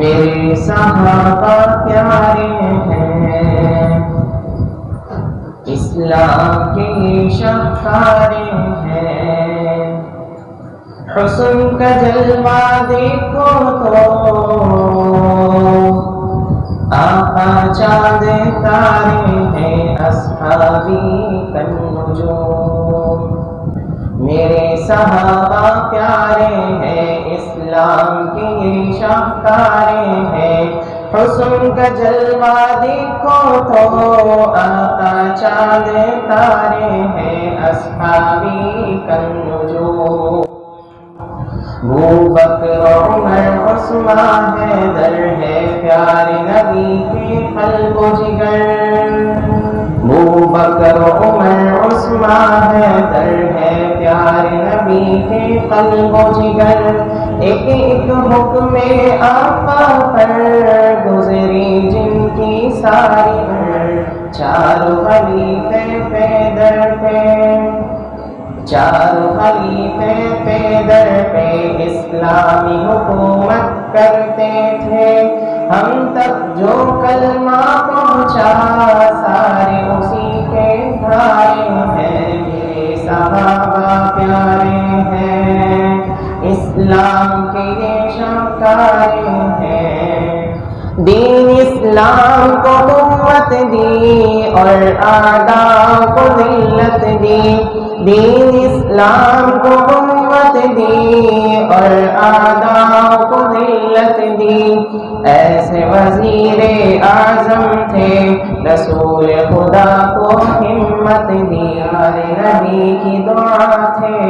میرے صحابہ پیارے ہیں۔ اسلام کے شکارے ہیں۔ حسن کا جلوہ دیکھو تو آقا چاند تارے ہیں، اصحابی کن نجوم میرے صحابہ پیارے ہیں، اسلام کے یہ شاہکارے ہیں۔ حسن کا جلوہ دیکھو تو آقا چاند تارے ہیں، اصحابی کن نجوم وہ بکر، عمر، عثمان ہے در ہے، پیارے نبی کے قلب و جگر۔ وہ بکر، عمر، عثمان ہے در ہے، پیارے نبی قلب و جگر ایک ایک حکم آقا پر گزری جن کی ساری عمر چار خلیفے پہ در پہ چار خلیفے پہ در پہ اسلامی حکومت کرتے تھے ہم تک جو کلمہ پہنچا، سارے اسی کے بھائی ہیں۔ میرے صحابہ، پیارے اسلام کے یہ شکارے ہیں دین اسلام کو قوت دی اور آداب کو ذلت دی۔ دین اسلام کو قوت دی۔ اور آداب کو ذلت دی ایسے وزیر اعظم تھے، رسول خدا کو ہمت دی۔ ہر نبی کی دعا تھے۔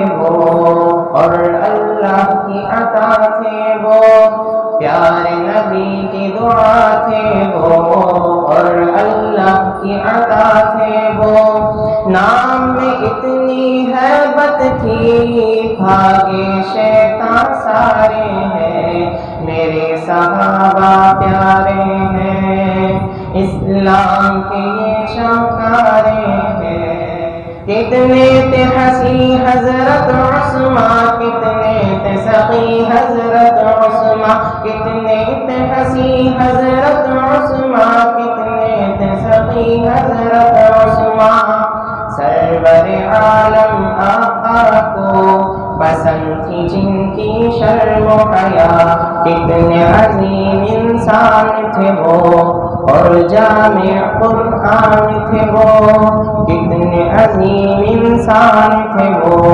بھاگے شیطان سارے ہیں میرے صحابہ پیارے ہیں اسلام کے یہ شوکارے ہیں کتنے تھے ہنسی حضرت عثمان کتنے تھے سخی حضرت عثمان کتنے تھے ہنسی حضرت عثمان کتنے تھے سخی حضرت عثمان سرور عالم جن کی شرم و حیا کتنے عظیم انسان تھے وہ اور جامع قرآن تھے وہ۔ کتنے عظیم انسان تھے وہ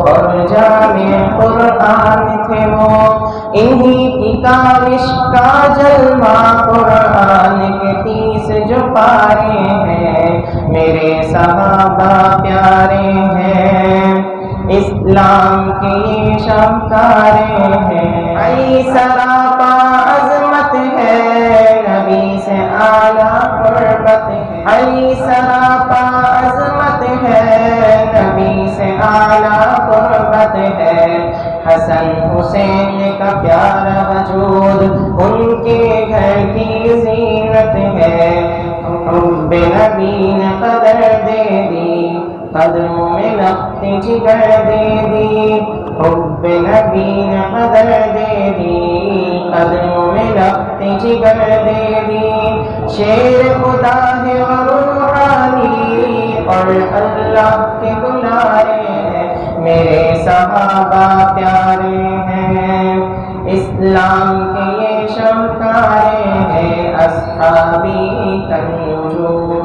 اور جامع قرآن تھے وہ۔ انہی کی کاوش کا جلوہ قرآن کے تیس جو پارے ہیں، میرے صحابہ پیارے ہیں۔ اسلام کے یہ ہیں۔ ای سراپا عظمت ہے، نبی سے اعلیٰ قربت ہے۔ ای سراپا عظمت ہے، نبی سے اعلیٰ قربت ہے۔ حسن حسین کا پیارا وجود ان کے گھر کی زینت ہے۔ حب نبی نے قدر دے دی قدموں میں لخت جگر حب نبی نے قدر دے دی۔ قدموں میں لخت جگر دے شیر خدا ہے اور روحانی اور اللہ کے دلارے ہیں میرے صحابہ پیارے ہیں۔ اسلام کے یہ شمکارے ہیں، اصحابی کنجو